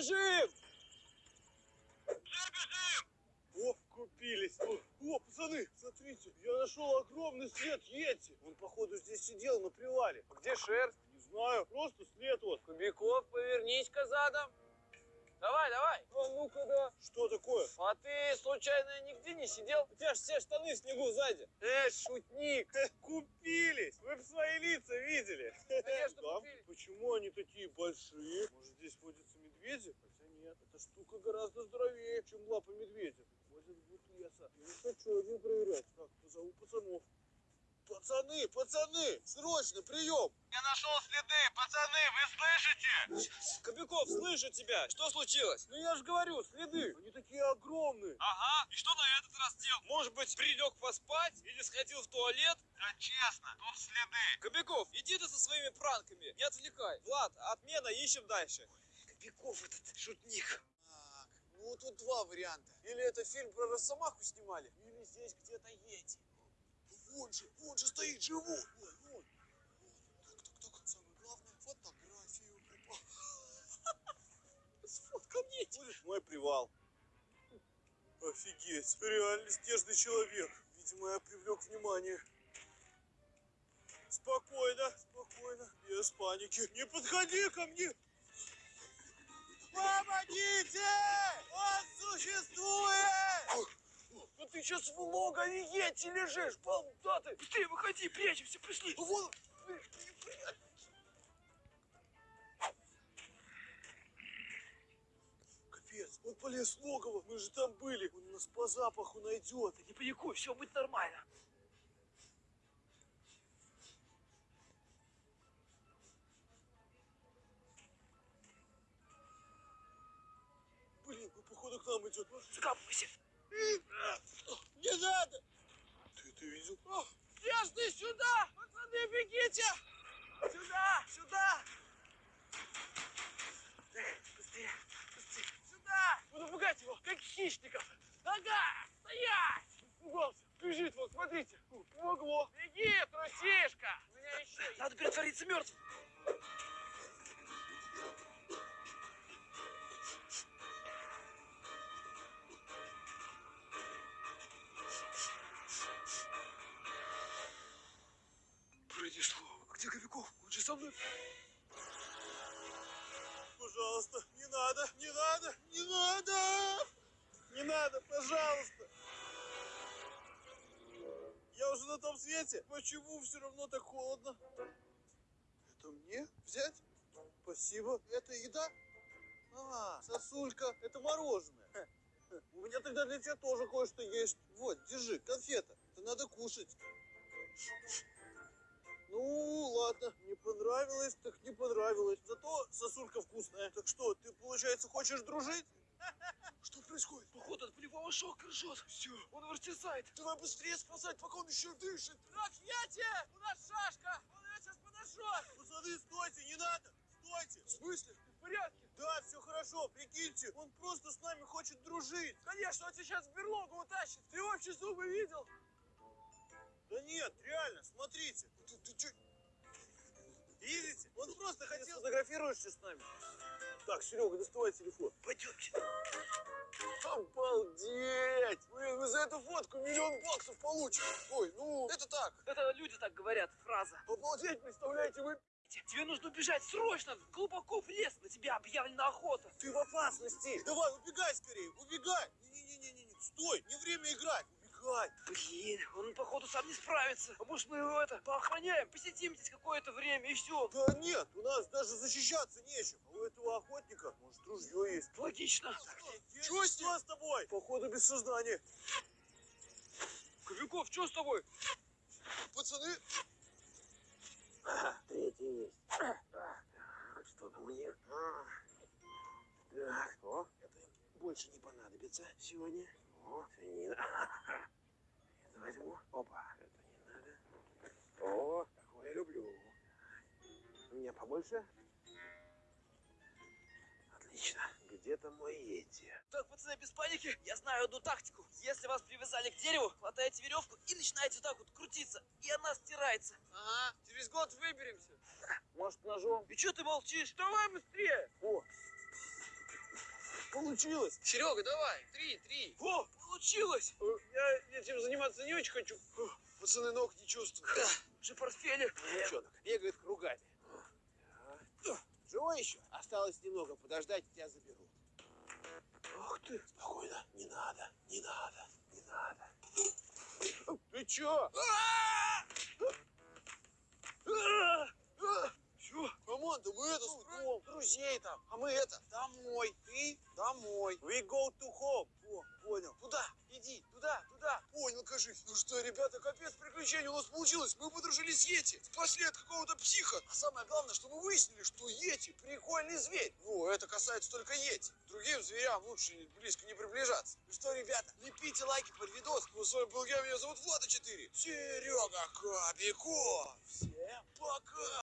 бежим! О, купились. О, пацаны, смотрите, я нашел огромный след Йети. Он, походу, здесь сидел на привале. А где шерсть? Не знаю, просто след вот. Кубиков, повернись-ка задом. Давай, давай. А ну-ка, да. Что такое? А ты, случайно, нигде не сидел? У тебя же все штаны в снегу сзади. Э, шутник. Купились! Вы бы свои лица видели. Конечно, Да? купили. Почему они такие большие? Может, штука гораздо здоровее, чем лапа медведя. Может быть, леса. Я не хочу один проверять. Так, позову пацанов. Пацаны, пацаны, срочно, прием! Я нашел следы, пацаны, вы слышите? Кобяков, слышу тебя. Что случилось? Ну я же говорю, следы, они такие огромные. Ага, и что на этот раз делал? Может быть, прилег поспать или сходил в туалет? Да честно, тут следы. Кобяков, иди ты со своими пранками, не отвлекай. Влад, отмена, ищем дальше. Кобяков этот шутник. Так, ну тут два варианта. Или это фильм про Росомаху снимали, или здесь где-то Йети. Вон же, вон же стоит живот. Вон, вон. Так, так, так, самое главное, фотографию. Опа. Сфоткал Йети. Будешь мой привал. Офигеть, реально снежный человек. Видимо, я привлек внимание. Спокойно, спокойно, без паники. Не подходи ко мне. Помогите! Он существует! Ну ты сейчас в логове Йети лежишь, болтаты. Ты выходи, прячемся, пришли. Вон, Капец, он полез в логово, мы же там были. Он нас по запаху найдет. Не паникуй, все будет нормально. Походу к нам идет. Закапывайся. Не надо! Ты это видел? Снежный, сюда! Пацаны, бегите! Сюда, сюда! Быстрее, быстрее, сюда! Буду пугать его, как хищников. Нога! Стоять! Испугался. Бежит, вот, смотрите. Помогло. Беги, трусишка! У меня еще. Надо притвориться мертвым. Со мной. Пожалуйста, не надо, не надо, не надо! Не надо, пожалуйста! Я уже на том свете. Почему все равно так холодно? Это мне взять? Спасибо. Это еда? А, сосулька, это мороженое. У меня тогда для тебя тоже кое-что есть. Вот, держи, конфета. Это надо кушать. Ну, ладно, понравилось, так не понравилось. Зато сосулька вкусная. Так что, ты, получается, хочешь дружить? Что происходит? Походу от болевого шока ржет. Все, он выртесает. Давай быстрее спасать, пока он еще дышит. Так, Йети! У нас шашка! Он ее сейчас подожжет! Пацаны, стойте, не надо! Стойте! В смысле? В порядке? Да, все хорошо, прикиньте, он просто с нами хочет дружить. Конечно, он сейчас в берлогу утащит. Ты вообще зубы видел? Да нет, реально, смотрите. Ты, Сфотографируешься с нами? Так, Серега, доставай телефон. Пойдемте. Обалдеть! Блин, мы за эту фотку миллион баксов получим. Ой, ну, это так. Это люди так говорят, фраза. Обалдеть, представляете, вы... Тебе нужно убежать срочно, глубоко в лес. На тебя объявлена охота. Ты в опасности. Давай, убегай скорее, убегай. Не-не-не-не, стой, не время играть. Убегай. Блин, он походу сам не справится. А может мы его это поохраняем, посидим здесь какое-то время и все. Да нет, у нас даже защищаться нечем. А у этого охотника, может, ружье есть. Логично. Чего с ним? с тобой? Походу без сознания. Кобяков, что с тобой? Пацаны, Третий есть. Что мне? Так, о, это больше не понадобится сегодня. О, свинина. Возьму. Опа, это не надо. О, такое люблю. У меня побольше? Отлично. Где-то мой Йети. Так, пацаны, без паники. Я знаю одну тактику. Если вас привязали к дереву, хватаете веревку и начинаете вот так вот крутиться. И она стирается. Ага, через год выберемся. Может, ножом? И что ты молчишь? Давай быстрее! О, Получилось. Серега, давай. Три, три. О, получилось! Э, Я этим заниматься не очень хочу. Пацаны, ног не чувствую. Же портфеле. Девчонок бегает кругами. Живой еще? Осталось немного подождать, тебя заберут. Ах ты. Спокойно. Не надо, не надо, не надо. Ты чё? Команда, мы это с друзей там. А мы это, домой. Ты домой. We go to home. О, понял. Туда, иди, туда, туда. Понял, кажись. Ну что, ребята, капец приключений у нас получилось. Мы подружились с Йети. Спасли от какого-то психа. А самое главное, что мы выяснили, что Йети прикольный зверь. Ну, это касается только Йети. Другим зверям лучше близко не приближаться. Ну что, ребята, лепите лайки под видос. Ну, с вами был я, меня зовут Влада 4. Серега Кобяков. Всем пока.